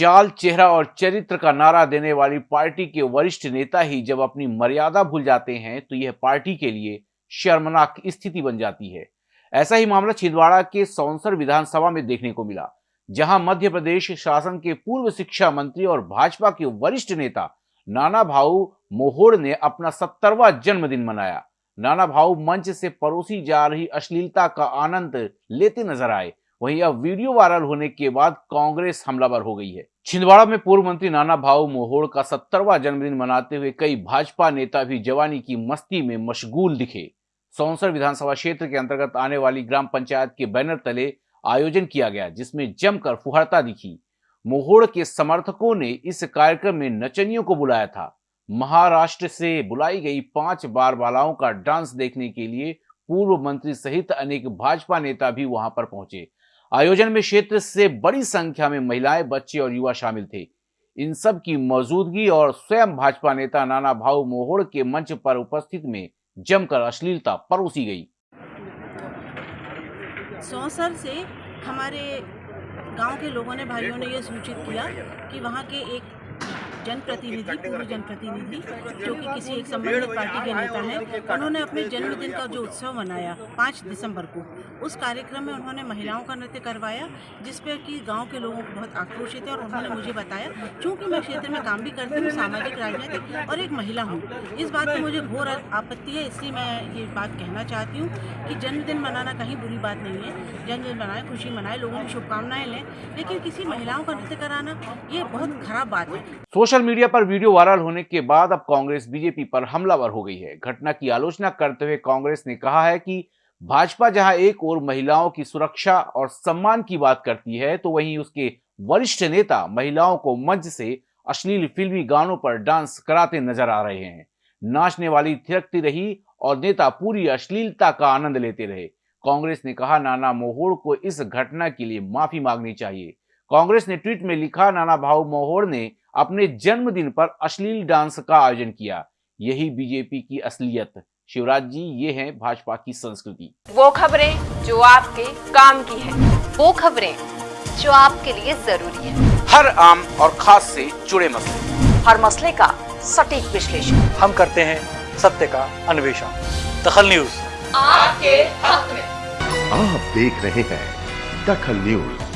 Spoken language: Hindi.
चाल, चेहरा और चरित्र का नारा देने वाली पार्टी के वरिष्ठ नेता ही जब अपनी मर्यादा भूल जाते हैं तो यह पार्टी के लिए शर्मनाक स्थिति बन जाती है। ऐसा ही मामला छिंदवाड़ा के सौंसर विधानसभा में देखने को मिला, जहाँ मध्य प्रदेश शासन के पूर्व शिक्षा मंत्री और भाजपा के वरिष्ठ नेता नाना भाऊ मोहोड़ ने अपना सत्तरवा जन्मदिन मनाया। नाना भाऊ मंच से परोसी जा रही अश्लीलता का आनंद लेते नज़र आए। वहीं अब वीडियो वायरल होने के बाद कांग्रेस हमलावर हो गई है। छिंदवाड़ा में पूर्व मंत्री नाना भाऊ मोहोड़ का सत्तरवा जन्मदिन मनाते हुए कई भाजपा नेता भी जवानी की मस्ती में मशगूल दिखे। सौंसर विधानसभा क्षेत्र के अंतर्गत आने वाली ग्राम पंचायत के बैनर तले आयोजन किया गया, जिसमें जमकर फुहरता दिखी। मोहोड़ के समर्थकों ने इस कार्यक्रम में नचनियों को बुलाया था। महाराष्ट्र से बुलाई गई पाँच बार बालाओं का डांस देखने के लिए पूर्व मंत्री सहित अनेक भाजपा नेता भी वहाँ पर पहुँचे। आयोजन में क्षेत्र से बड़ी संख्या में महिलाएँ, बच्चे और युवा शामिल थे। इन सब की मौजूदगी और स्वयं भाजपा नेता नाना भाऊ मोहोड़ के मंच पर उपस्थित में जमकर अश्लीलता परोसी गई। सौसर से हमारे गाँव के लोगों ने, भाइयों ने यह सूचित किया कि वहाँ के एक जनप्रतिनिधि पूर्व जनप्रतिनिधि जो कि किसी एक संबंधित पार्टी के नेता हैं उन्होंने अपने जन्मदिन का जो उत्सव मनाया पाँच दिसंबर को। उस कार्यक्रम में उन्होंने महिलाओं का नृत्य करवाया जिस पर कि गाँव के लोगों को बहुत आक्रोशित है और उन्होंने मुझे बताया चूँकि मैं क्षेत्र में काम भी करती हूँ सामाजिक राजनीतिक और एक महिला हूँ इस बात की मुझे घोर आपत्ति है इसलिए मैं ये बात कहना चाहती हूँ कि जन्मदिन मनाना कहीं बुरी बात नहीं है जन्मदिन मनाएँ खुशी मनाएँ लोगों की शुभकामनाएँ लें लेकिन किसी महिलाओं का नृत्य कराना ये बहुत खराब बात है। सोशल मीडिया पर वीडियो वायरल होने के बाद अब कांग्रेस, बीजेपी पर हमलावर हो गई है। घटना की आलोचना करते हुए कांग्रेस ने कहा है कि भाजपा जहाँ एक और महिलाओं की सुरक्षा और सम्मान की बात करती है तो वहीं उसके वरिष्ठ नेता महिलाओं को मंच से अश्लील फिल्मी गानों पर डांस कराते नज़र आ रहे हैं। नाचने वाली थिरकती रही और नेता पूरी अश्लीलता का आनंद लेते रहे। कांग्रेस ने कहा, नाना मोहोड़ को इस घटना के लिए माफ़ी मांगनी चाहिए। कांग्रेस ने ट्वीट में लिखा, नाना भाऊ मोहोड़ ने अपने जन्मदिन पर अश्लील डांस का आयोजन किया। यही बीजेपी की असलियत। शिवराज जी ये है भाजपा की संस्कृति। वो खबरें जो आपके काम की है। वो खबरें जो आपके लिए ज़रूरी है। हर आम और खास से जुड़े मसले। हर मसले का सटीक विश्लेषण। हम करते हैं सत्य का अन्वेषण। दखल न्यूज़। आपके हक में। आप देख रहे हैं दखल न्यूज़।